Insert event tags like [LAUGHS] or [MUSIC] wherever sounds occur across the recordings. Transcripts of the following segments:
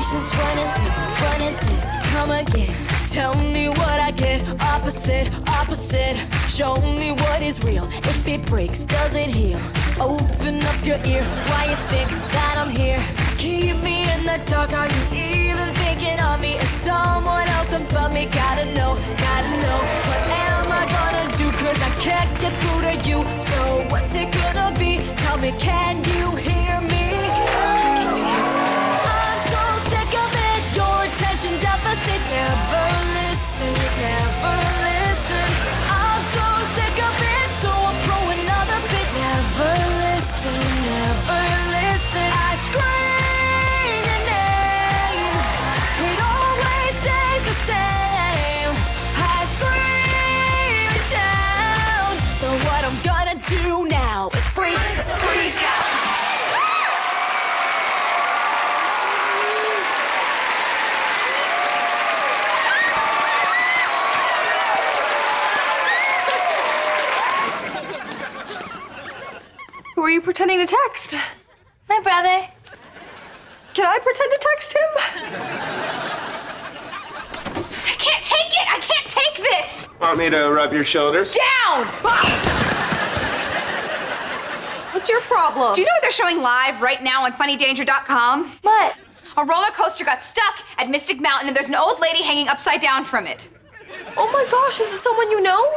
Patience running through, running through. Come again. Tell me what I get. Opposite, opposite. Show me what is real. If it breaks, does it heal? Open up your ear. Why you think that I'm here? Keep me in the dark. Are you even thinking of me? Is someone else above me? Gotta know, gotta know. What am I gonna do? Cause I can't get through to you. So what's it gonna be? Tell me, can you hear Never listen, never Who are you pretending to text? My brother. Can I pretend to text him? I can't take it! I can't take this! Want me to rub your shoulders? Down! What's your problem? Do you know what they're showing live right now on funnydanger.com? What? A roller coaster got stuck at Mystic Mountain and there's an old lady hanging upside down from it. oh my gosh, is this someone you know?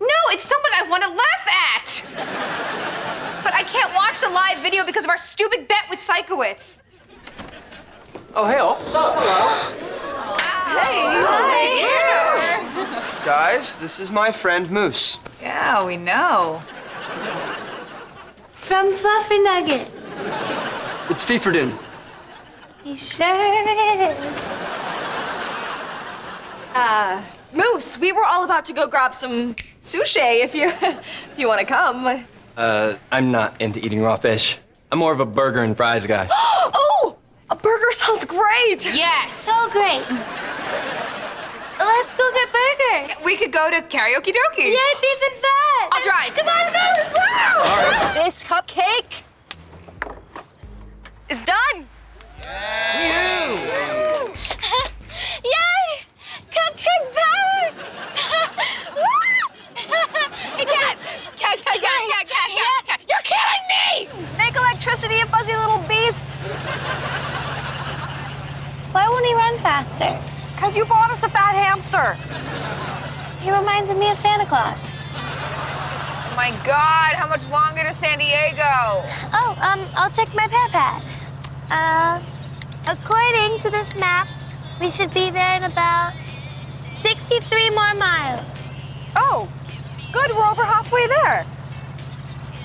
No, it's someone I want to laugh at! But I can't watch the live video because of our stupid bet with Sikowitz. Oh, hey, all. Guys, this is my friend Moose. Yeah, we know. From Fluffy Nugget. It's Feeferdin. He sure is. Uh, Moose, we were all about to go grab some sushi if you [LAUGHS] if you want to come. Uh, I'm not into eating raw fish. I'm more of a burger and fries guy. [GASPS] Oh, a burger sounds great. Yes! So great. Let's go get burgers. We could go to karaoke dokie. Yay, beef and fat. I'll drive. Come on, Moose. Wow. This cupcake is done. [LAUGHS] Yay! Cupcake back! [LAUGHS] Hey, cat! Cat, [LAUGHS] cat, cat, cat, cat, cat, cat! You're killing me! Make electricity, you fuzzy little beast. Why won't he run faster? Because you bought us a fat hamster. He reminds me of Santa Claus. Oh my god, how much longer to San Diego? Oh, um, I'll check my PearPad. Uh, according to this map, we should be there in about 63 more miles. Oh, good. We're over halfway there.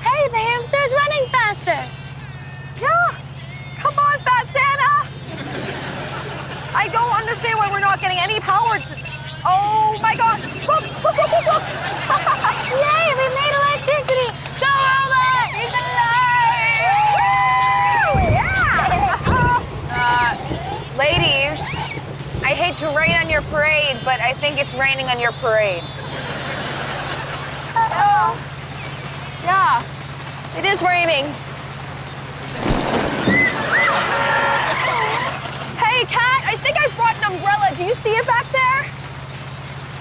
Hey, the hamster's running faster. Yeah. Come on, Fat Santa. I don't understand why we're not getting any power to. Oh my gosh. Look, look, look, look, look. Yay, we made electricity. Go, robot! He's alive! Woo! Yeah. [LAUGHS] Uh, ladies, I hate to rain on your parade, but I think it's raining on your parade. Uh-oh. Yeah, it is raining. Hey, Kat, I think I brought an umbrella. Do you see it back there?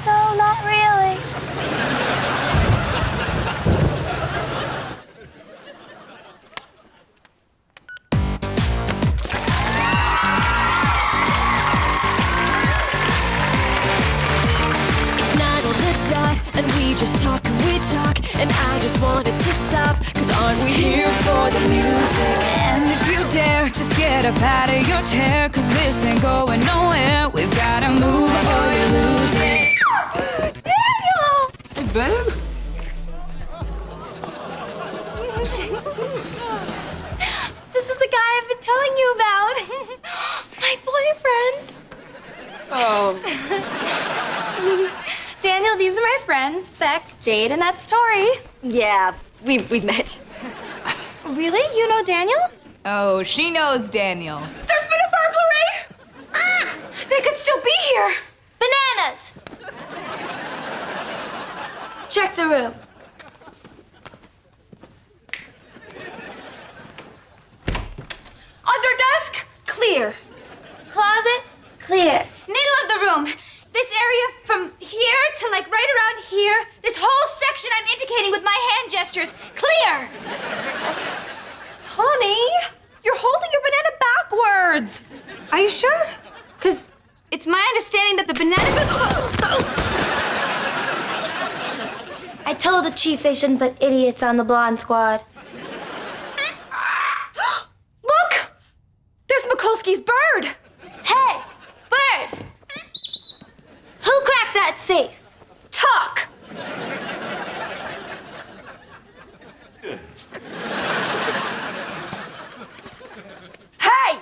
No, not really. Just wanted to stop, cause aren't we here for the music? And if you dare, just get up out of your chair, cause this ain't going nowhere. We've gotta move or you lose it. Daniel! Hey, babe. This is the guy I've been telling you about. [LAUGHS] My boyfriend. Oh. [LAUGHS] Daniel, these are my friends, Beck, Jade, and that's Tori. Yeah, we, we've met. Really? You know Daniel? Oh, she knows Daniel. There's been a burglary! Ah, they could still be here. Bananas! Check the room. Under desk, clear. Closet, clear. Middle of the room. This area from here to like right around here. This whole section I'm indicating with my hand gestures. Clear. Tawny, you're holding your banana backwards. Are you sure? Because it's my understanding that the banana. [GASPS] I told the chief they shouldn't put idiots on the blonde squad. [GASPS] Look! There's Mikulski's bird. Hey, bird! Who cracked that safe? Talk! Hey!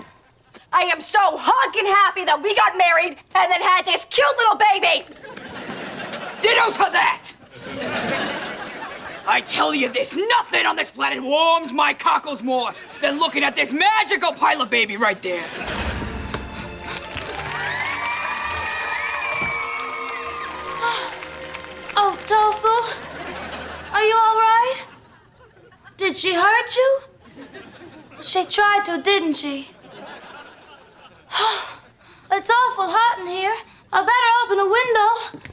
I am so honkin' happy that we got married and then had this cute little baby! Ditto to that! I tell you this, nothing on this planet warms my cockles more than looking at this magical pilot baby right there. Oh, Tofu? Are you all right? Did she hurt you? She tried to, didn't she? [SIGHS] it's awful hot in here. I better open a window.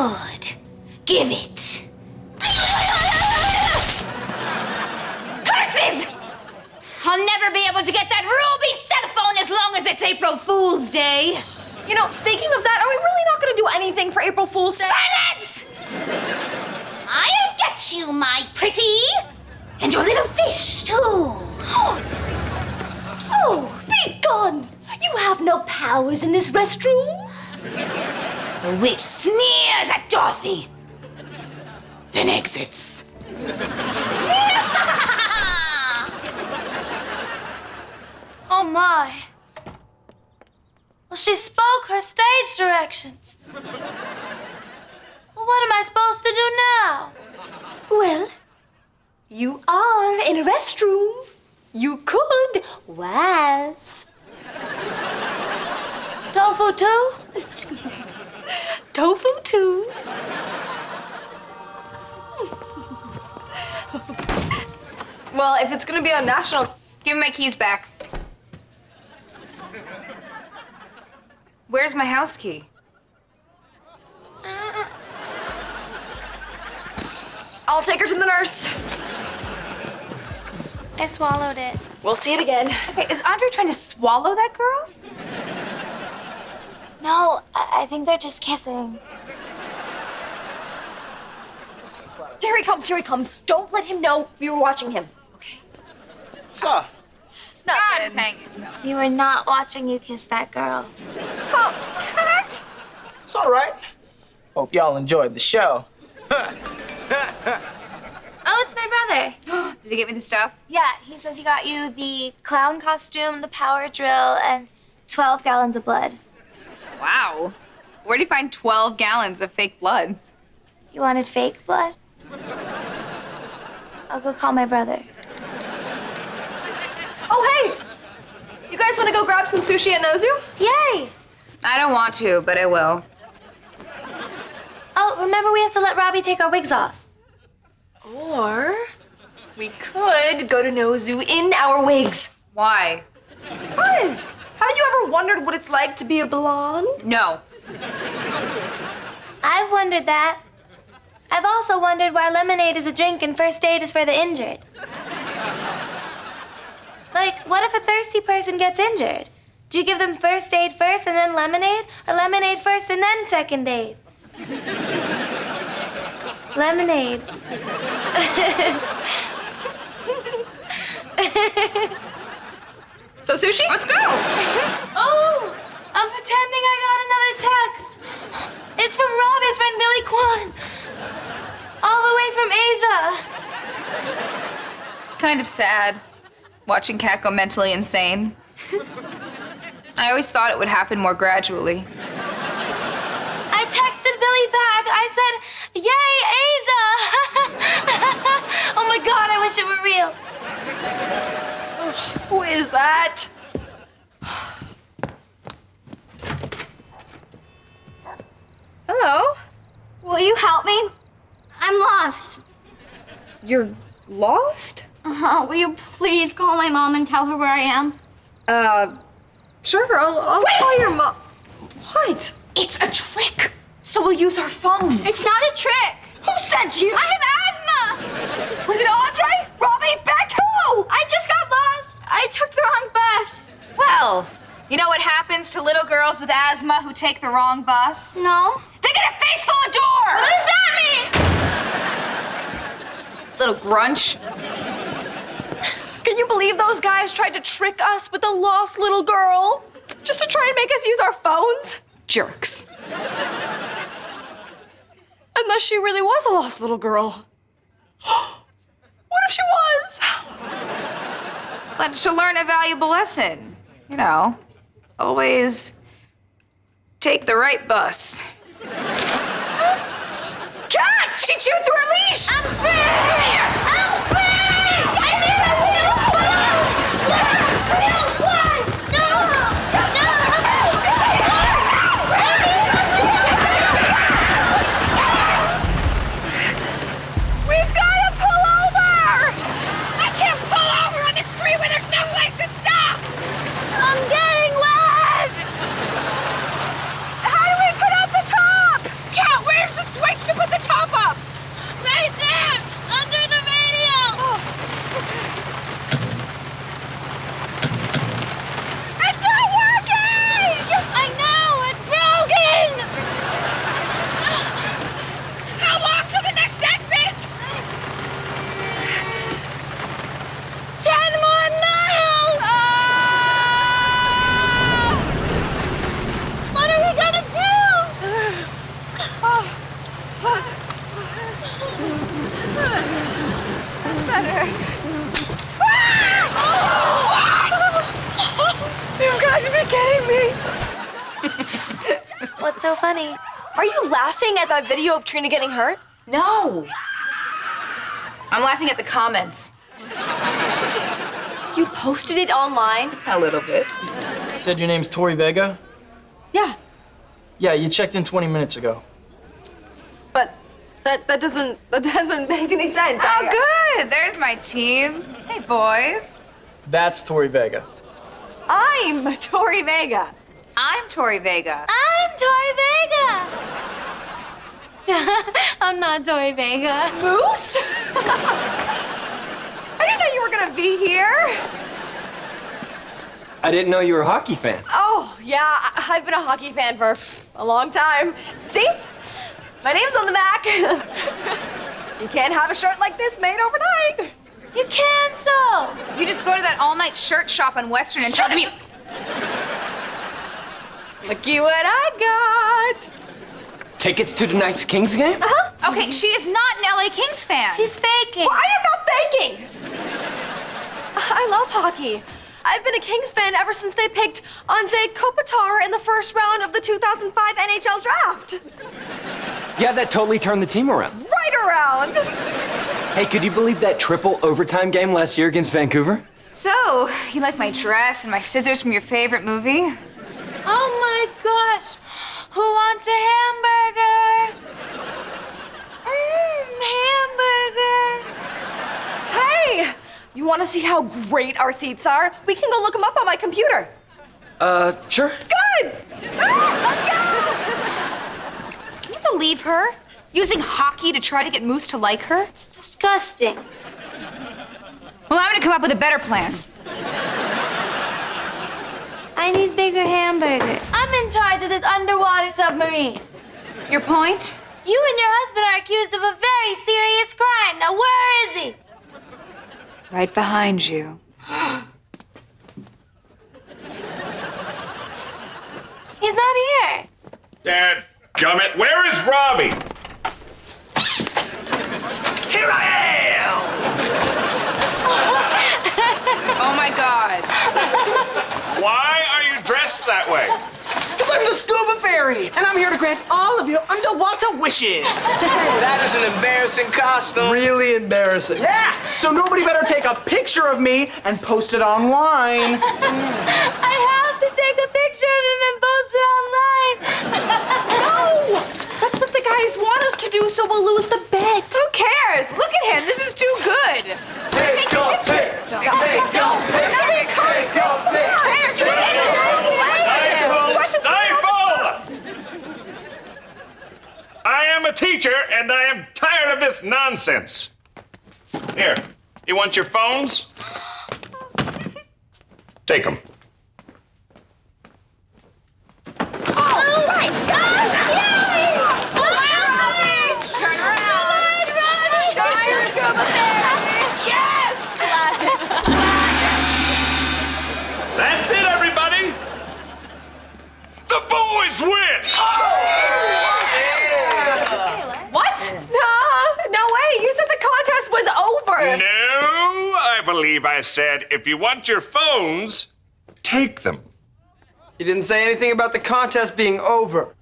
Good. Give it. Curses! I'll never be able to get that ruby cell phone as long as it's April Fool's Day. You know, speaking of that, are we really not going to do anything for April Fool's Day? Silence! I'll get you, my pretty. And your little fish, too. Oh, be gone! You have no powers in this restroom. The witch sneers at Dorothy, then exits. [LAUGHS] Oh my. Well, she spoke her stage directions. Well, what am I supposed to do now? Well, you are in a restroom. You could waltz. Tofu too? Tofu too. Well, if it's gonna be on national, give me my keys back. Where's my house key? I'll take her to the nurse. I swallowed it. We'll see it again. Okay, is Andre trying to swallow that girl? No, I, I think they're just kissing. Here he comes, here he comes. Don't let him know we were watching him. Okay? So, God is hanging. We were not watching you kiss that girl. Oh, cat! It's all right. Hope y'all enjoyed the show. Oh, it's my brother. [GASPS] Did he get me the stuff? Yeah, he says he got you the clown costume, the power drill, and 12 gallons of blood. Wow. Where do you find 12 gallons of fake blood? You wanted fake blood? I'll go call my brother. [LAUGHS] Oh, hey! You guys want to go grab some sushi at Nozu? Yay! I don't want to, but I will. Oh, remember we have to let Robbie take our wigs off. Or we could go to Nozu in our wigs. Why? Buzz, haven't you ever wondered what it's like to be a blonde? No. I've wondered that. I've also wondered why lemonade is a drink and first aid is for the injured. Like, what if a thirsty person gets injured? Do you give them first aid first and then lemonade? Or lemonade first and then second aid? lemonade. [LAUGHS] So sushi? Let's go! [LAUGHS] oh, I'm pretending I got another text. It's from Robbie's friend Billy Kwan. All the way from Asia. It's kind of sad watching Kat go mentally insane. I always thought it would happen more gradually. I texted Billy back. I said, Yay, Asia! oh my god, I wish it were real. Who is that? Hello? Will you help me? I'm lost. You're lost? Uh, will you please call my mom and tell her where I am? Uh, sure, I'll, I'll call your mom. What? It's a trick. So we'll use our phones. It's not a trick. Who sent you? I have asthma. Was it Andre? Robbie? Beck? Who? I just got lost. I took the wrong bus. Well, you know what happens to little girls with asthma who take the wrong bus? No. They get a face full of door! What does that mean? Little grunch. Can you believe those guys tried to trick us with a lost little girl? Just to try and make us use our phones? Jerks. Unless she really was a lost little girl. what if she was? But she'll learn a valuable lesson. You know, always take the right bus. She chewed through her leash! I'm free! I'm free! I need a real one! Yeah, real one! No! No! We've got to pull over! I can't pull over on this freeway. There's no place to stop. I'm getting wet! How do we put up the top? Cat, where's the switch to put the top up? Right there! Under the radio! It's not working! I know! It's broken! How long to the next exit? Ten more miles! What are we gonna do? You've got to be kidding me. What's so funny? Are you laughing at that video of Trina getting hurt? No. I'm laughing at the comments. You posted it online? A little bit. You Said your name's Tori Vega? Yeah. Yeah, you checked in 20 minutes ago. But that that doesn't that doesn't make any sense. Oh, I- good. There's my team. Hey, boys. That's Tori Vega. I'm Tori Vega. I'm Tori Vega. I'm Tori Vega! [LAUGHS] I'm not Tori Vega. Moose? [LAUGHS] I didn't know you were gonna be here. I didn't know you were a hockey fan. Oh, yeah, I- I've been a hockey fan for a long time. See? My name's on the back. [LAUGHS] you can't have a shirt like this made overnight. You can so! You just go to that all-night shirt shop on Western and tell them you... Looky what I got. Tickets to tonight's Kings game? Uh-huh. Okay, she is not an LA Kings fan. She's faking. Well, I am not faking. I love hockey. I've been a Kings fan ever since they picked Anze Kopitar in the first round of the 2005 NHL draft. Yeah, that totally turned the team around. Right around. Hey, could you believe that triple overtime game last year against Vancouver? So, you like my dress and my scissors from your favorite movie? Oh my gosh! Who wants a hamburger? Mmm, hamburger. Hey, you want to see how great our seats are? We can go look them up on my computer. Uh, sure. Good. Ah, let's go. Can you believe her? Using hockey to try to get Moose to like her? It's disgusting. Well, I'm gonna come up with a better plan. I need bigger hamburger. I'm in charge of this underwater submarine. Your point? You and your husband are accused of a very serious crime. Now, where is he? Right behind you. [GASPS] He's not here. Dad, gummit, where is Robbie? Here I am! [LAUGHS] Oh my god. Why are you dressed that way? Because I'm the scuba fairy, and I'm here to grant all of your underwater wishes. [LAUGHS] That is an embarrassing costume. really embarrassing. Yeah, so nobody better take a picture of me and post it online. I have to take a picture of him and post it online. No, that's what the guys want us to do, so we'll lose the bet. Who cares? Look at him. This is too good. Take a pic, take a pic, take a pic. Stifle! I am a teacher and I am tired of this nonsense. Here, you want your phones? Take them. Oh my God! Yay! Turn around. Show your scuba That's it, everybody! The boys win! Uh, what? No, no way. You said the contest was over. No, I believe I said if you want your phones, take them. You didn't say anything about the contest being over.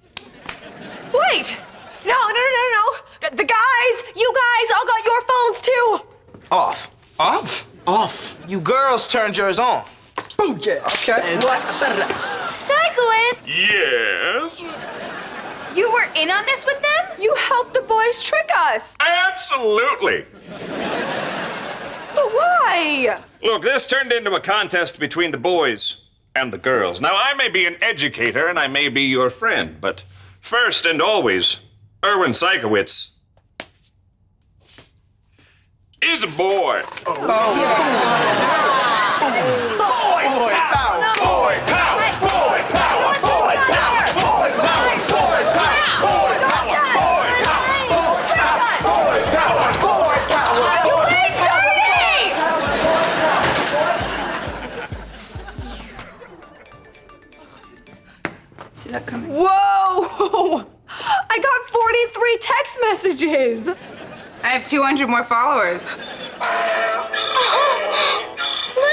Wait. No, no, no, no, no. The, the guys, you guys all got your phones too. Off. Off? Off. You girls turned yours on. Booyah. Okay. Sikowitz! Yes? You were in on this with them? You helped the boys trick us. Absolutely. But why? Look, this turned into a contest between the boys and the girls. Now, I may be an educator and I may be your friend, but first and always, Erwin Sikowitz is a boy. See that I got 43 text messages. I have 200 more followers. [GASPS] Look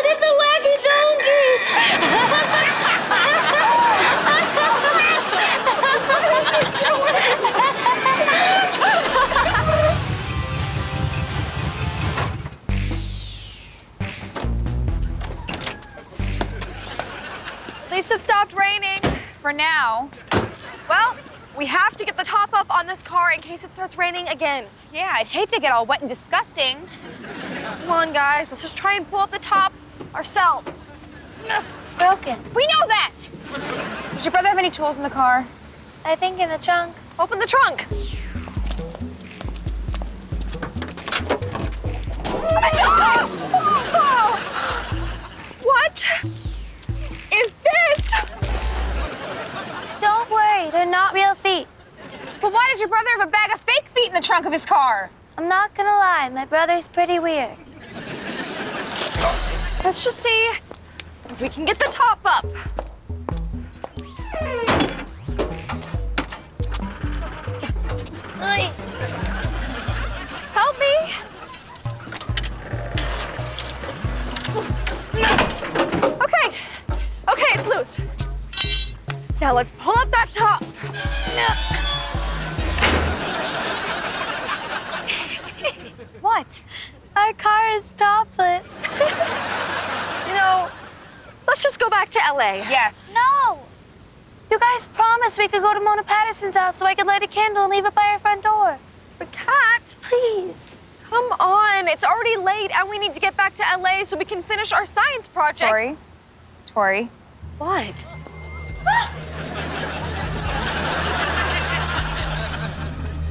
at the wacky donkey! At least it stopped raining. For now. Well, we have to get the top up on this car in case it starts raining again. Yeah, I'd hate to get all wet and disgusting. Come on, guys. Let's just try and pull up the top ourselves. It's broken. We know that! Does your brother have any tools in the car? I think in the trunk. Open the trunk. [GASPS] What is this? But why does your brother have a bag of fake feet in the trunk of his car? I'm not gonna lie, my brother's pretty weird. Let's just see if we can get the top up. Help me. goes. Now let's pull up that top. Our car is topless. [LAUGHS] You know, let's just go back to LA. Yes. No! You guys promised we could go to Mona Patterson's house so I could light a candle and leave it by her front door. But Kat, Please. come on. It's already late and we need to get back to LA so we can finish our science project. Tori. Tori. What?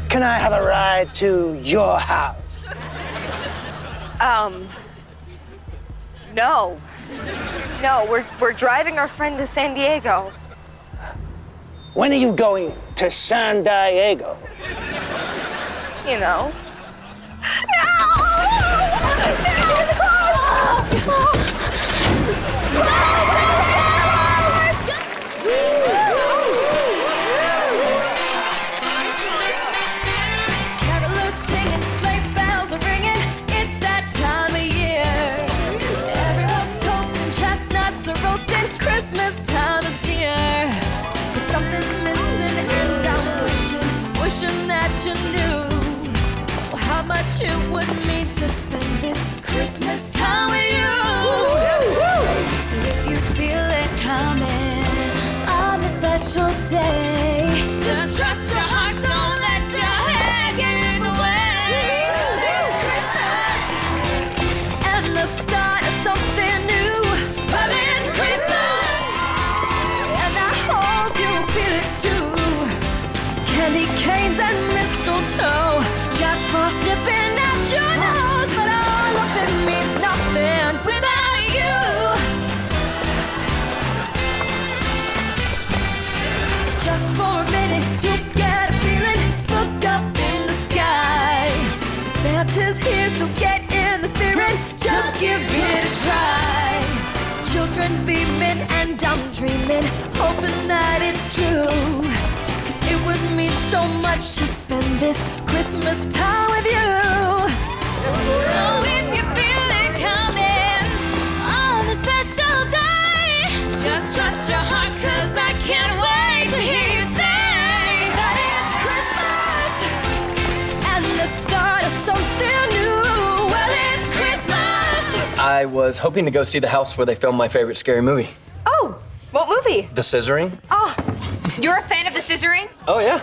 Can I have a ride to your house? Um, no. No, we're, we're driving our friend to San Diego. When are you going to San Diego? You know. Carolers you knew how much it would mean to spend this Christmas time with you. So if you feel it coming on a special day, Just trust your heart, mistletoe, Jack Frost nipping at your nose, but all of it means nothing without you. Just for a minute, you get a feeling. Look up in the sky. Santa's here, so get in the spirit. Just give it a try. Children beaming and I'm dreaming, much to spend this Christmas time with you. So if you feel it coming on a special day, just trust your heart, cause I can't wait to hear you say that it's Christmas and the start of something new. Well, it's Christmas. I was hoping to go see the house where they filmed my favorite scary movie, Oh, what movie? The Scissoring. Oh, you're a fan of the scissoring? Oh, yeah.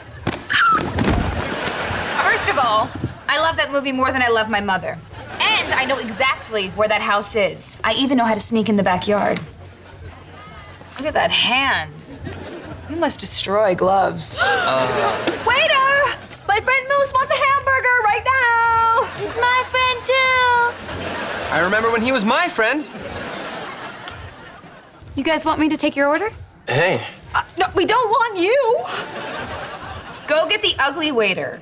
First of all, I love that movie more than I love my mother. And I know exactly where that house is. I even know how to sneak in the backyard. Look at that hand. You must destroy gloves. [GASPS] Waiter! My friend Moose wants a hamburger right now! He's my friend too. I remember when he was my friend. You guys want me to take your order? Hey, Uh, no, we don't want you! Go get the ugly waiter.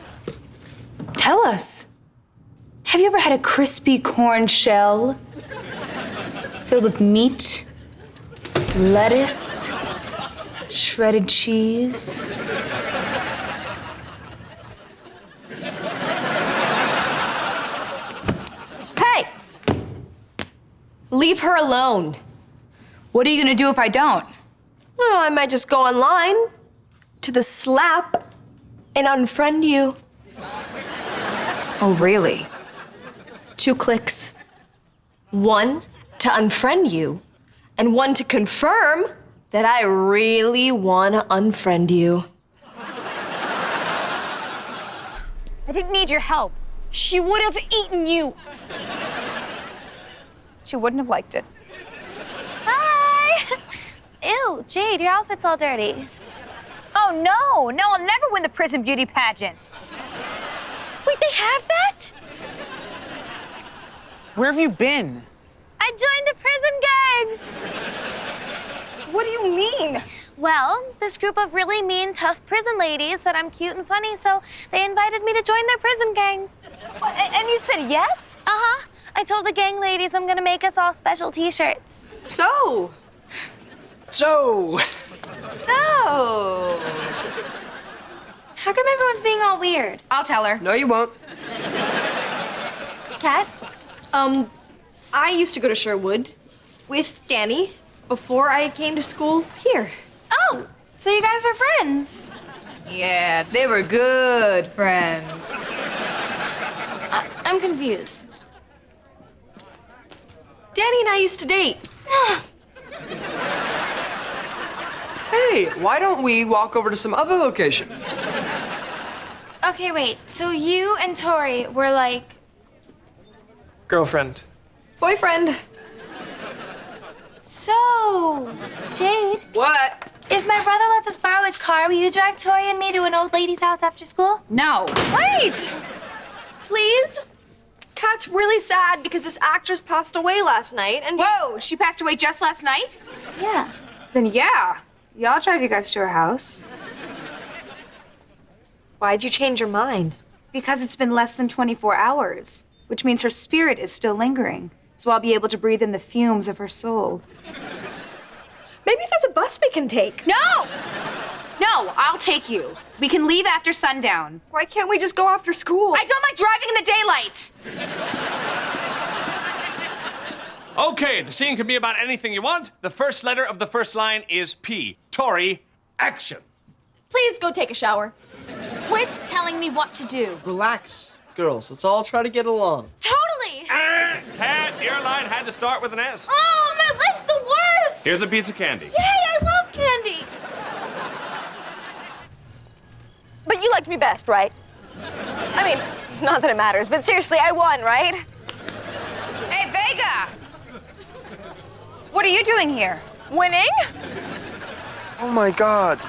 Tell us. Have you ever had a crispy corn shell filled with meat, lettuce, shredded cheese? Hey! Leave her alone. What are you gonna do if I don't? Oh, I might just go online to TheSlap and unfriend you. Oh, really? Two clicks. One to unfriend you, and one to confirm that I really want to unfriend you. I didn't need your help. She would have eaten you. She wouldn't have liked it. Hi. Ew, Jade, your outfit's all dirty. Oh no, no, I'll never win the prison beauty pageant. Wait, they have that? Where have you been? I joined a prison gang. What do you mean? Well, this group of really mean, tough prison ladies said I'm cute and funny, so they invited me to join their prison gang. A- And you said yes? Uh huh. I told the gang ladies I'm gonna make us all special t shirts. So, so So. How come everyone's being all weird? I'll tell her. no, you won't. Kat, um, I used to go to Sherwood with Danny before I came to school here. Oh, so you guys were friends? Yeah, they were good friends. I- I'm confused. Danny and I used to date. [LAUGHS] Hey, why don't we walk over to some other location? Okay, wait. So you and Tori were like. Girlfriend. Boyfriend. So, Jade. What? If my brother lets us borrow his car, will you drive Tori and me to an old lady's house after school? No. Wait! Please? Kat's really sad because this actress passed away last night and. Whoa, she passed away just last night? Yeah. Then yeah. Yeah, I'll drive you guys to her house. Why'd you change your mind? Because it's been less than 24 hours, which means her spirit is still lingering. So I'll be able to breathe in the fumes of her soul. Maybe there's a bus we can take. No! No, I'll take you. We can leave after sundown. Why can't we just go after school? I don't like driving in the daylight! Okay, the scene can be about anything you want. The first letter of the first line is P. Tori, action. Please go take a shower. Quit telling me what to do. Relax, girls. Let's all try to get along. Totally! Cat, your line had to start with an S. Oh, my life's the worst! Here's a piece of candy. Yay, I love candy! But you liked me best, right? I mean, not that it matters, but seriously, I won, right? Hey, Vega! What are you doing here? Winning? Oh my god.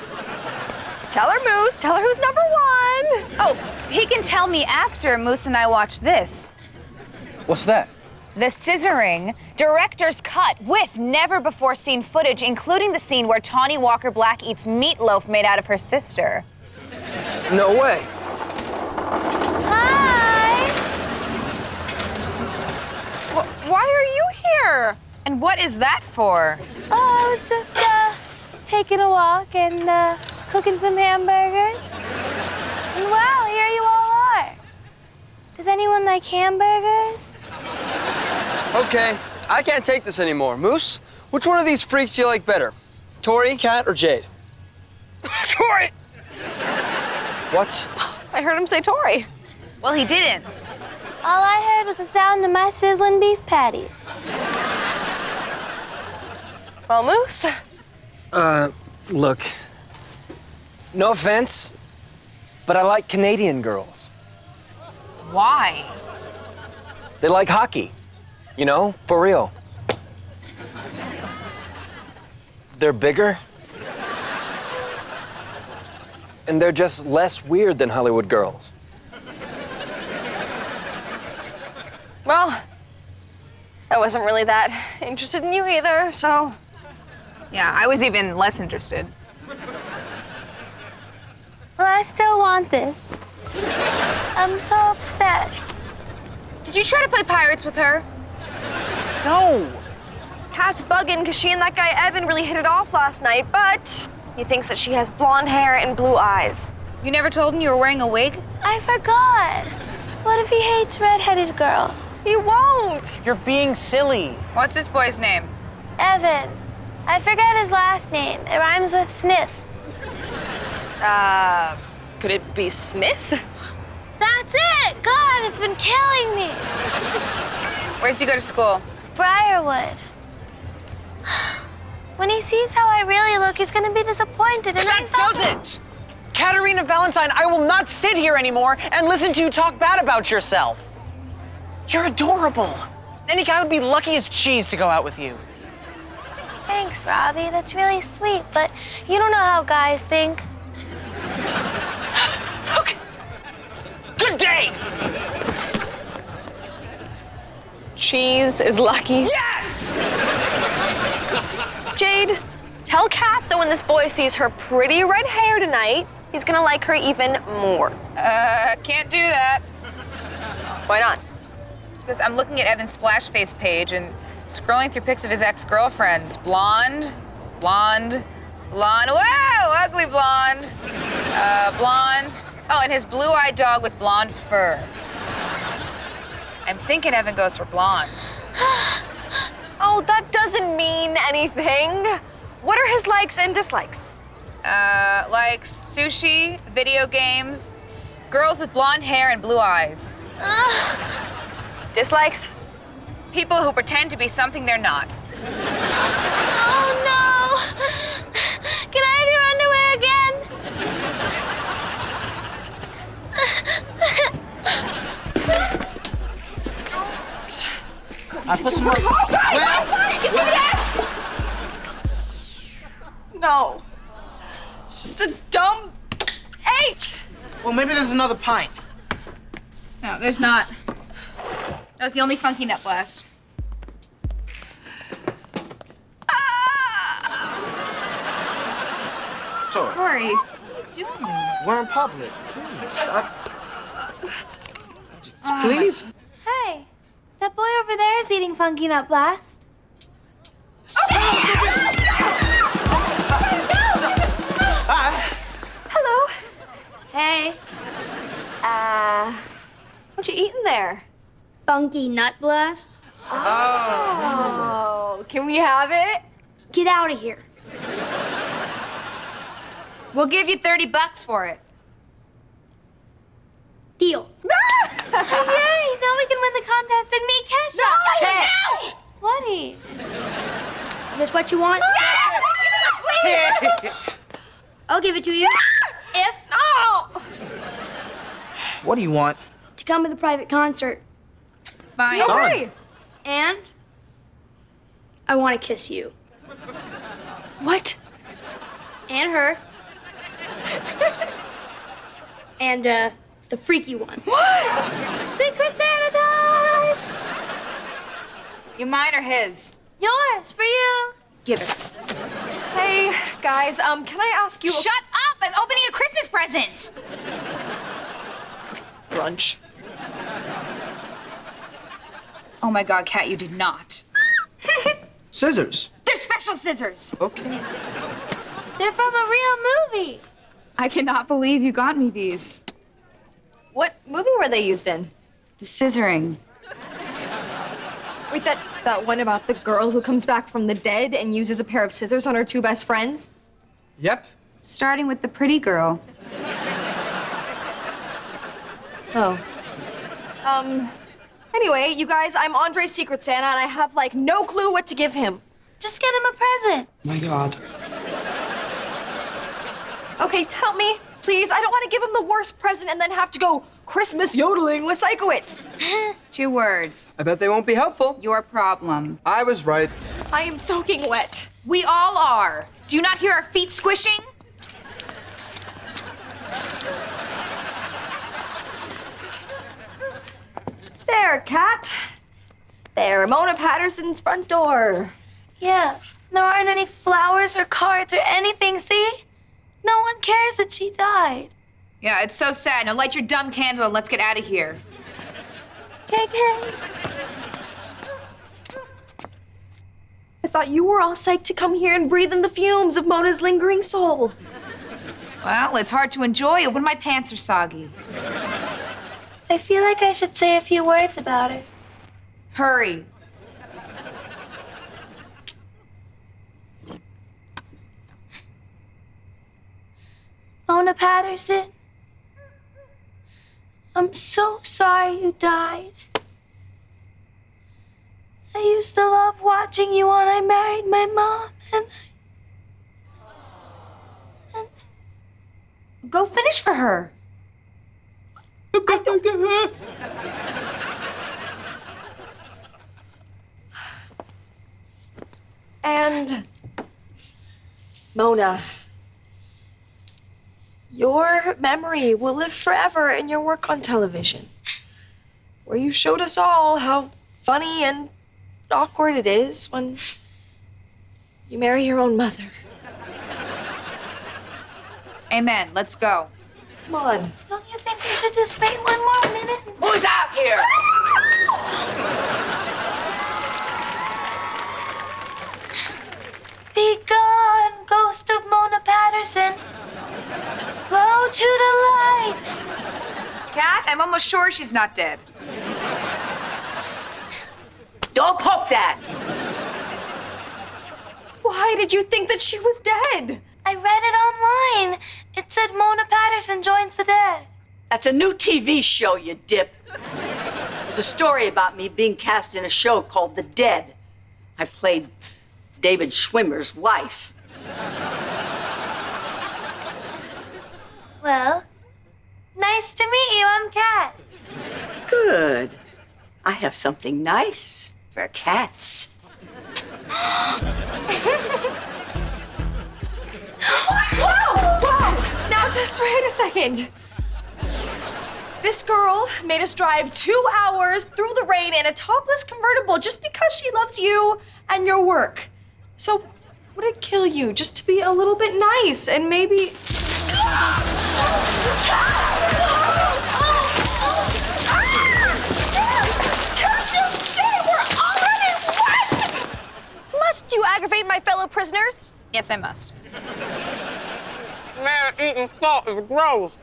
Tell her, Moose. Tell her who's number one. Oh, he can tell me after Moose and I watch this. What's that? The Scissoring Director's Cut with never before seen footage, including the scene where Tawny Walker Black eats meatloaf made out of her sister. No way. Hi! Why are you here? And what is that for? Oh, I was just, uh, taking a walk and, uh, cooking some hamburgers. And well, here you all are. Does anyone like hamburgers? Okay, I can't take this anymore. Moose, which one of these freaks do you like better? Tori, Cat, or Jade? [LAUGHS] Tori! What? I heard him say Tori. Well, he didn't. All I heard was the sound of my sizzling beef patties. Well, Moose, Uh, look. No offense, but I like Canadian girls. Why? They like hockey. You know, for real. They're bigger. And they're just less weird than Hollywood girls. well, I wasn't really that interested in you either, so. Yeah, I was even less interested. Well, I still want this. I'm so upset. Did you try to play pirates with her? No. Kat's bugging because she and that guy Evan really hit it off last night, but he thinks that she has blonde hair and blue eyes. You never told him you were wearing a wig? I forgot. What if he hates redheaded girls? He won't. You're being silly. What's this boy's name? Evan. I forget his last name. It rhymes with Smith. Uh, could it be Smith? That's it! God, it's been killing me. Where's he go to school? Briarwood. When he sees how I really look, he's gonna be disappointed, and That doesn't! Caterina Valentine, I will not sit here anymore and listen to you talk bad about yourself. You're adorable. Any guy would be lucky as cheese to go out with you. Thanks, Robbie. That's really sweet, but you don't know how guys think. okay. Good day! Cheese is lucky. Yes! Jade, tell Kat that when this boy sees her pretty red hair tonight, he's gonna like her even more. Uh, can't do that. Why not? Because I'm looking at Evan's Splashface page and scrolling through pics of his ex-girlfriends. Blonde, blonde, blonde. Whoa, ugly blonde. Uh, blonde. Oh, and his blue-eyed dog with blonde fur. I'm thinking Evan goes for blondes. [GASPS] Oh, that doesn't mean anything. What are his likes and dislikes? Uh, likes sushi, video games, girls with blonde hair and blue eyes. Dislikes? People who pretend to be something they're not. Oh no! Can I have your underwear again? I put some more. You see this? No. It's just a dumb H. Well, maybe there's another pint. No, there's not. That was the only funky nut blast. Sorry. Sorry. We're in public. Please. I- Please. Hey, that boy over there is eating Funky Nut Blast. Hello. Hey. Uh, what you eating there? Funky Nut Blast? Oh, can we have it? Get out of here. We'll give you 30 bucks for it. Deal. [LAUGHS] Yay! Now we can win the contest and meet Kesha. No! What? Just what you want? [LAUGHS] I'll give it to you. [LAUGHS] If No! What do you want? to come to the private concert. Fine. No Done. way. And I want to kiss you. What? And her. and uh the freaky one. What? Secret Santa time! You mine or his? Yours for you. Give it. Hey, guys, um, can I ask you a Shut up! I'm opening a Christmas present! brunch? Oh my god, Cat, you did not. [LAUGHS] Scissors. They're special scissors! Okay. They're from a real movie. I cannot believe you got me these. What movie were they used in? The scissoring. Wait, that that one about the girl who comes back from the dead and uses a pair of scissors on her two best friends? Yep. Starting with the pretty girl. Oh. Um. Anyway, you guys, I'm Andre's Secret Santa, and I have like no clue what to give him. Just get him a present. My God. Okay, help me, please. I don't want to give him the worst present and then have to go Christmas yodeling with Sikowitz. [LAUGHS] Two words. I bet they won't be helpful. Your problem. I was right. I am soaking wet. We all are. Do you not hear our feet squishing? There, Cat. There, Mona Patterson's front door. Yeah, there aren't any flowers or cards or anything, see? No one cares that she died. Yeah, it's so sad. Now light your dumb candle and let's get out of here. KK. I thought you were all psyched to come here and breathe in the fumes of Mona's lingering soul. Well, it's hard to enjoy it when my pants are soggy. I feel like I should say a few words about it. Hurry. Mona Patterson. I'm so sorry you died. I used to love watching you when I married my mom, and Go finish for her. And Mona, your memory will live forever in your work on television, where you showed us all how funny and awkward it is when you marry your own mother. Amen. Let's go. Come on. don't you think we should just wait one more minute? Who's out here? [GASPS] Be gone, ghost of Mona Patterson. Go to the light. Cat, I'm almost sure she's not dead. Don't poke that. Why did you think that she was dead? I read it online. It said Mona Patterson joins the dead. That's a new TV show, you dip. There's a story about me being cast in a show called The Dead. I played David Schwimmer's wife. Well, nice to meet you. I'm Cat. Good. I have something nice for cats. [LAUGHS] Whoa! Whoa! Now just wait a second. This girl made us drive two hours through the rain in a topless convertible just because she loves you and your work. So, would it kill you just to be a little bit nice and maybe. Must you aggravate my fellow prisoners? Yes, I must. Man, eating salt is gross.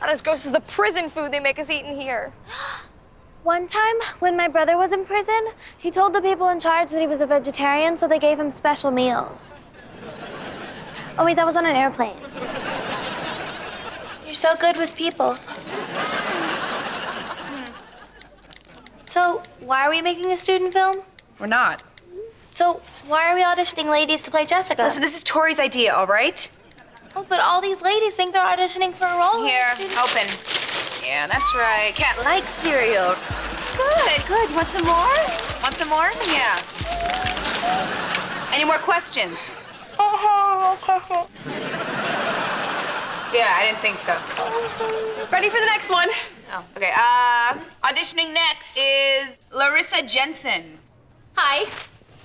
Not as gross as the prison food they make us eat in here. [GASPS] One time, when my brother was in prison, he told the people in charge that he was a vegetarian, so they gave him special meals. Oh, wait, that was on an airplane. You're so good with people. Hmm. So, why are we making a student film? We're not. So, why are we auditioning ladies to play Jessica? Listen, this is Tori's idea, all right? Oh, but all these ladies think they're auditioning for a role. Here, open. Yeah, that's right. Cat likes cereal. Good, good. Want some more? Want some more? Yeah. Any more questions? [LAUGHS] Yeah, I didn't think so. Ready for the next one? Oh, okay. Uh, auditioning next is Larissa Jensen. Hi.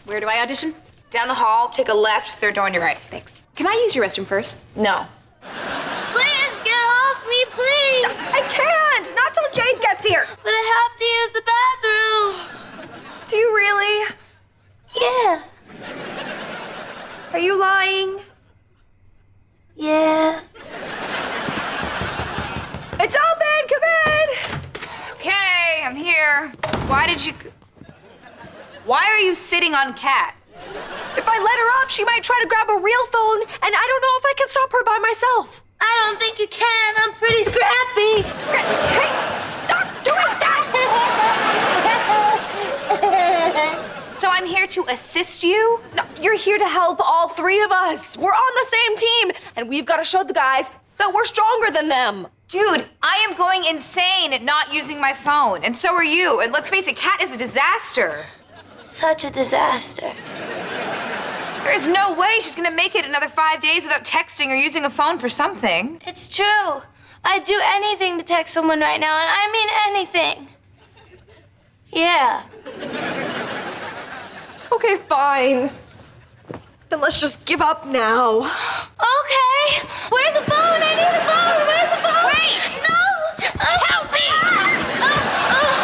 Where do I audition? Down the hall, take a left, third door on your right. Thanks. Can I use your restroom first? No. Please get off me, please. I can't! Not till Jade gets here! But I have to use the bathroom. Do you really? Yeah. Are you lying? Yeah. It's open! Come in! Okay, I'm here. Why did you. Why are you sitting on Cat? If I let her up, she might try to grab a real phone, and I don't know if I can stop her by myself. I don't think you can. I'm pretty scrappy. Hey, stop doing that! [LAUGHS] So I'm here to assist you? No, you're here to help all three of us. We're on the same team, and we've got to show the guys that we're stronger than them. Dude, I am going insane not using my phone, and so are you. And let's face it, Cat is a disaster. Such a disaster. There is no way she's gonna make it another five days without texting or using a phone for something. It's true. I'd do anything to text someone right now, and I mean anything. Yeah. Okay, fine. Then let's just give up now. Okay. Where's the phone? I need the phone. Where's the phone? Wait! No! Help me! Okay, I'm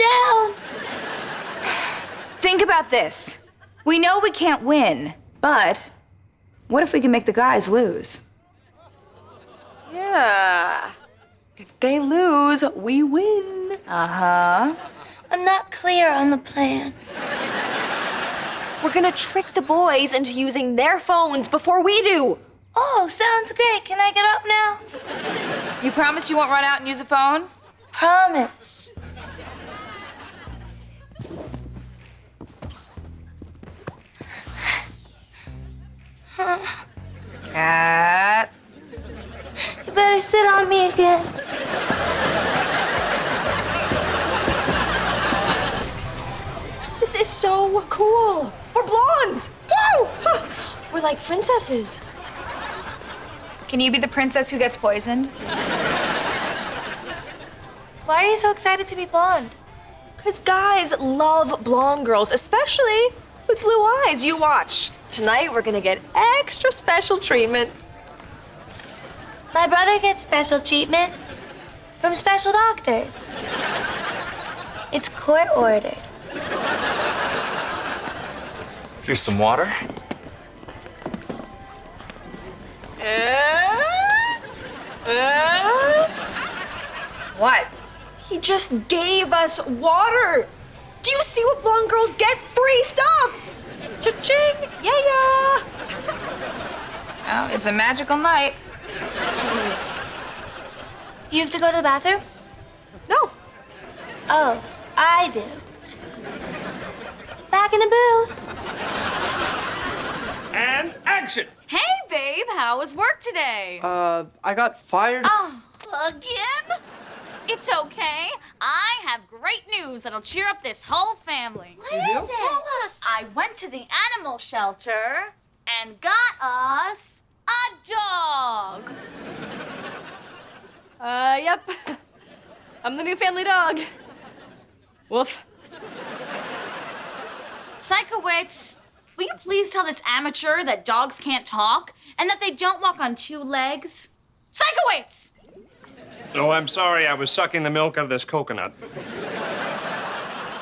down. Think about this. We know we can't win, but what if we can make the guys lose? Yeah. If they lose, we win. Uh huh. I'm not clear on the plan. We're gonna trick the boys into using their phones before we do. Oh, sounds great. Can I get up now? You promise you won't run out and use a phone? Promise. Cat. You better sit on me again. This is so cool. We're blondes. Woo! We're like princesses. Can you be the princess who gets poisoned? Why are you so excited to be blonde? Because guys love blonde girls, especially with blue eyes. You watch. Tonight, we're gonna get extra special treatment. My brother gets special treatment from special doctors. It's court ordered. Here's some water. Uh, uh. What? He just gave us water. Do you see what blonde girls get free stuff. Cha-ching! Yeah, yeah. Oh, it's a magical night. You have to go to the bathroom? No. Oh, I do. Back in the booth. And action! Hey, babe, how was work today? Uh, I got fired. Oh, again? It's okay. I have great news that'll cheer up this whole family. What You is do? it? Tell us. I went to the animal shelter and got us a dog. [LAUGHS] Uh, yep. [LAUGHS] I'm the new family dog. Woof. Sikowitz, will you please tell this amateur that dogs can't talk and that they don't walk on two legs? Sikowitz! Oh, I'm sorry, I was sucking the milk out of this coconut.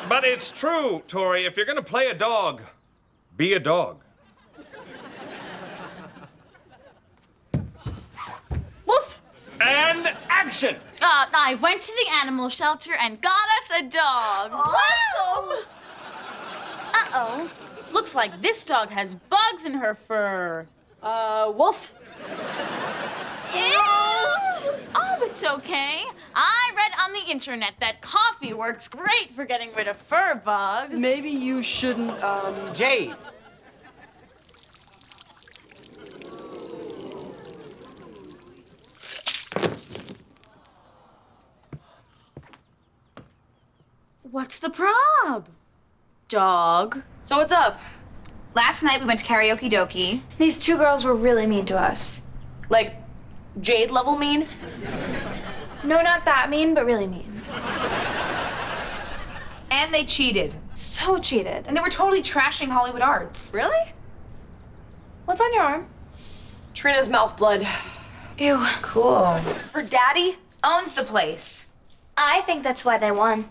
But it's true, Tori. If you're gonna play a dog, be a dog. Woof! And action! Uh, I went to the animal shelter and got us a dog. Awesome! Uh-oh. Looks like this dog has bugs in her fur. Uh, wolf. Oh, it's okay. I read on the internet that coffee works great for getting rid of fur bugs. Maybe you shouldn't, um. Jade. What's the prob? Dog. So what's up? Last night we went to karaoke dokie. These two girls were really mean to us. Like, Jade level mean? No, not that mean, but really mean. And they cheated. So cheated. And they were totally trashing Hollywood arts. Really? What's on your arm? Trina's mouth blood. Ew. Cool. Her daddy? Owns the place. I think that's why they won.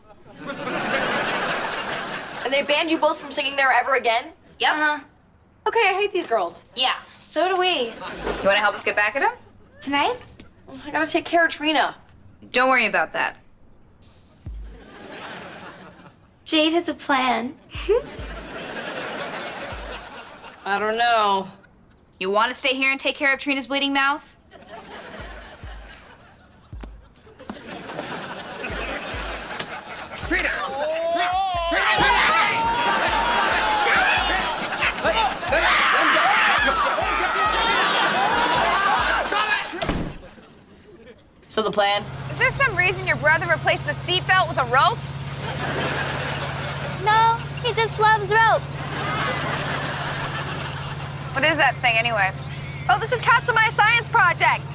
And they banned you both from singing there ever again? Yep. Uh-huh. Okay, I hate these girls. Yeah. So do we. You want to help us get back at them? Tonight? Oh I gotta take care of Trina. Don't worry about that. Jade has a plan. [LAUGHS] I don't know. You want to stay here and take care of Trina's bleeding mouth? Trina! So the plan? Is there some reason your brother replaced the seatbelt with a rope? No, he just loves rope. What is that thing anyway? Oh, this is Cats of My Science Project.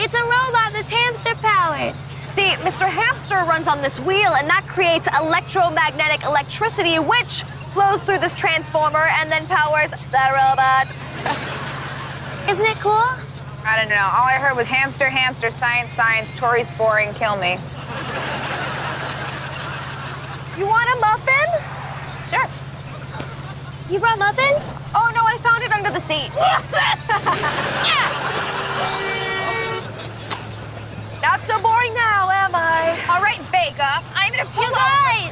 It's a robot that's hamster powered. See, Mr. Hamster runs on this wheel, and that creates electromagnetic electricity, which flows through this transformer and then powers the robot. Isn't it cool? I don't know. All I heard was hamster, hamster, science, science, Tori's boring, kill me. You want a muffin? Sure. You brought muffins? Oh no, I found it under the seat. [LAUGHS] Not so boring now, am I? All right, bake up. I'm gonna pull You guys,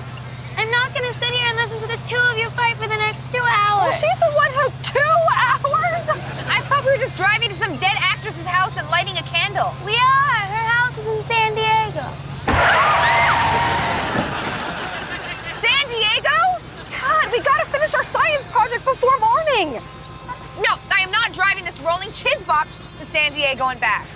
I'm not gonna sit here and listen to the two of you fight for the next two hours. Well, she's the one who two hours. I thought we were just driving to some dead actress's house and lighting a candle. We are. Her house is in San Diego. San Diego? God, we gotta finish our science project before morning. No, I am not driving this rolling chiz box to San Diego and back.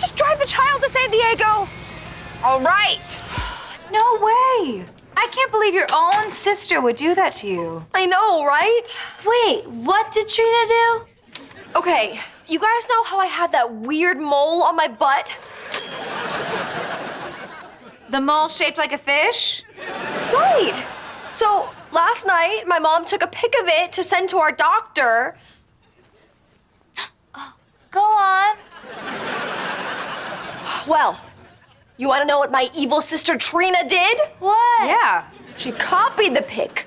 Just drive the child to San Diego. All right. No way. I can't believe your own sister would do that to you. I know, right? Wait, what did Trina do? Okay, you guys know how I have that weird mole on my butt? The mole shaped like a fish? Right. So last night, my mom took a pic of it to send to our doctor. [GASPS] Oh, go on. Well, you want to know what my evil sister Trina did? What? Yeah. She copied the pic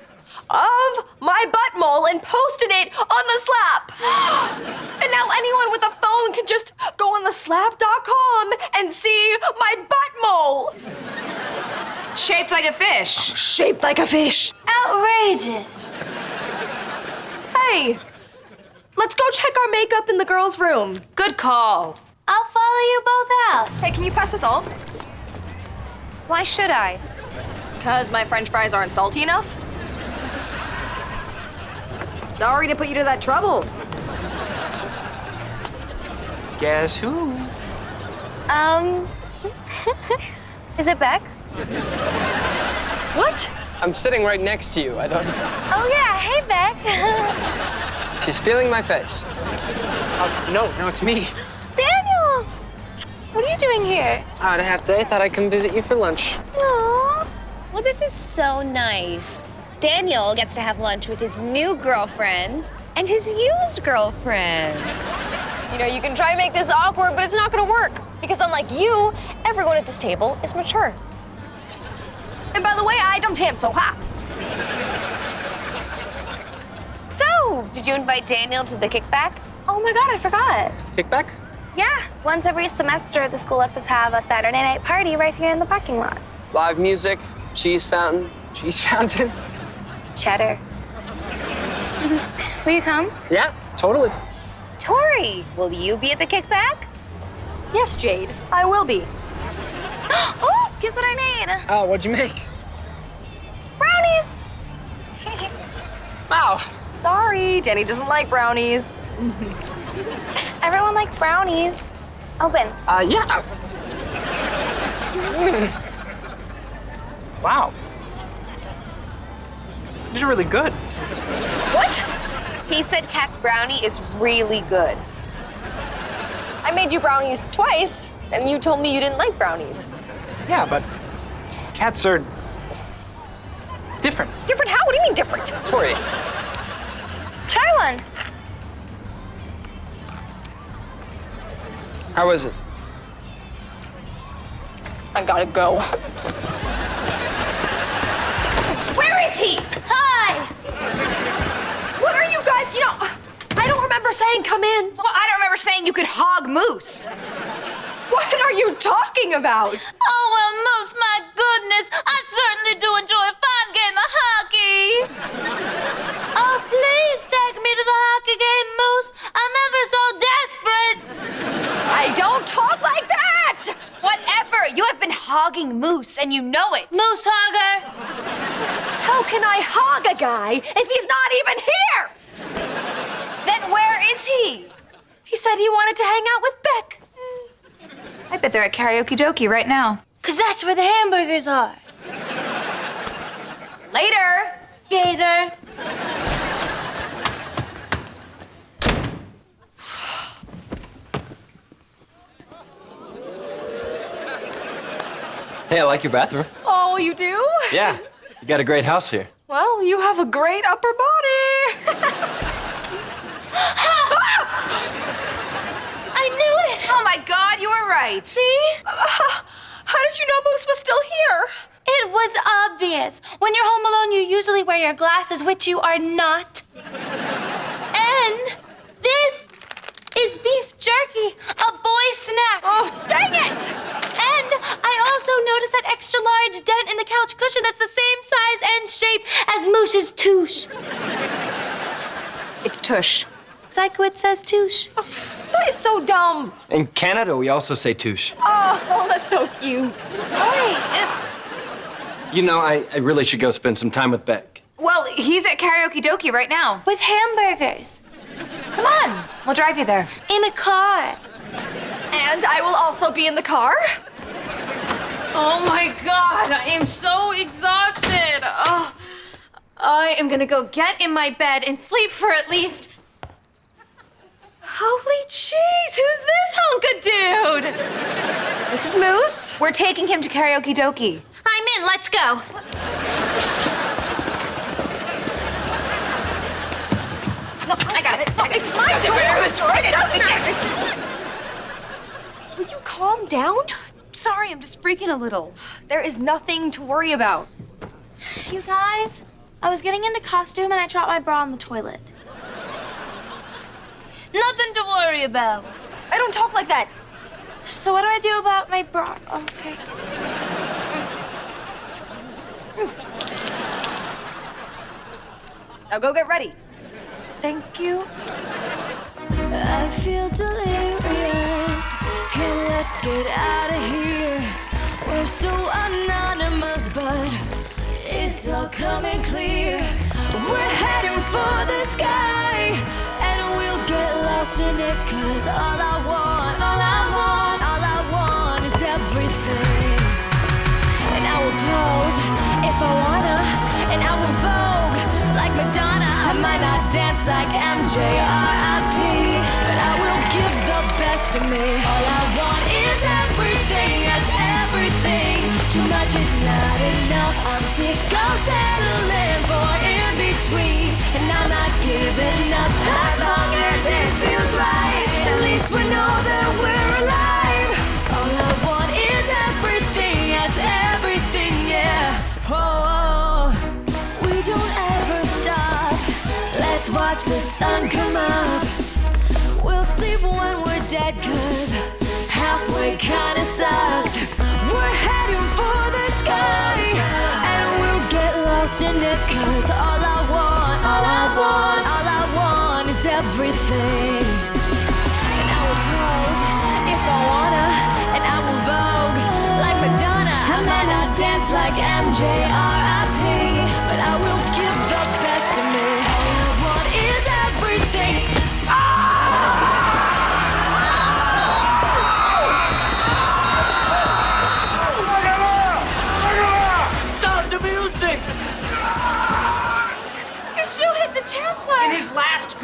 of my butt mole and posted it on TheSlap. [GASPS] and now anyone with a phone can just go on TheSlap.com and see my butt mole. Shaped like a fish. Shaped like a fish. Outrageous. Hey, let's go check our makeup in the girls' room. Good call. I'll follow you both out. Hey, can you pass the salt? Why should I? Because my french fries aren't salty enough? Sorry to put you to that trouble. Guess who? Um, [LAUGHS] is it Beck? What? I'm sitting right next to you. I don't. Oh yeah, hey Beck. [LAUGHS] She's feeling my face. Uh, no, no, it's me. Doing here? I had a half day. Thought I'd come visit you for lunch. Aww. Well, this is so nice. Daniel gets to have lunch with his new girlfriend and his used girlfriend. You know, you can try and make this awkward, but it's not gonna work. Because unlike you, everyone at this table is mature. And by the way, I don't ham, so ha. So, did you invite Daniel to the kickback? Oh my god, I forgot. Kickback? Yeah, once every semester, the school lets us have a Saturday night party right here in the parking lot. Live music, cheese fountain. Cheese [LAUGHS] fountain? Cheddar. Will you come? Yeah, totally. Tori, will you be at the kickback? Yes, Jade, I will be. [GASPS] oh, guess what I made? Oh, what'd you make? Brownies. Wow. Sorry, Danny doesn't like brownies. [LAUGHS] Everyone likes brownies. Open. Uh, yeah. Mm. Wow. These are really good. What? He said Cat's brownie is really good. I made you brownies twice, and you told me you didn't like brownies. Yeah, but cats are different. Different how? What do you mean different? Tori, Try one. How was it? I gotta go. Where is he? Hi. What are you guys? You know, I don't remember saying come in. Well, I don't remember saying you could hog moose. What are you talking about? Oh, well, Moose, my goodness. I certainly do enjoy a fine game of hockey. You have been hogging moose, and you know it. Moose hogger. How can I hog a guy if he's not even here? Then where is he? He said he wanted to hang out with Beck. I bet they're at karaoke dokie right now. Cause that's where the hamburgers are. Later. Gator. Hey, I like your bathroom. Oh, you do? Yeah, you got a great house here. Well, you have a great upper body. I knew it. Oh my god, you were right. See? Uh, how did you know Moose was still here? It was obvious. When you're home alone, you usually wear your glasses, which you are not. And this is beef jerky, a boy snack. Oh, dang it! And I also noticed that extra large dent in the couch cushion that's the same size and shape as Moose's touche. It's Tush. Psycho, it says touche. Oh, that is so dumb. In Canada, we also say touche. Oh, oh that's so cute. You know, I, I really should go spend some time with Beck. Well, he's at karaoke dokie right now. With hamburgers. Come on, we'll drive you there. In a car. And I will also be in the car. Oh my god, I am so exhausted. Oh, I am gonna go get in my bed and sleep for at least. Holy cheese, who's this hunk of dude? This is Moose. We're taking him to karaoke dokie. I'm in. Let's go. No, I got it. It's my It was Jordan. It doesn't matter. Will you calm down? Sorry, I'm just freaking a little. There is nothing to worry about. You guys, I was getting into costume and I dropped my bra in the toilet. Nothing to worry about. I don't talk like that. So what do I do about my bra? Okay. Now go get ready. Thank you. I feel delirious. Let's get out of here. We're so anonymous, but it's all coming clear. We're heading for the sky, and we'll get lost in it. Cause all I dance like MJRIP, but I will give the best of me. All I want is everything, yes, everything. Too much is not enough. I'm sick of settling for in between, and I'm not giving up as long as it feels right. At least we know that we're Watch the sun come up. We'll sleep when we're dead, cause halfway kinda sucks. We're heading for the sky, and we'll get lost in it, cause all I want, all I want, all I want is everything. And I will pose if I wanna, and I will vogue like Madonna. I might not dance like MJ or IP, but I will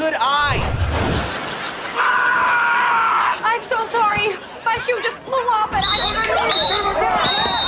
good eye. I'm so sorry. My shoe just flew off and I...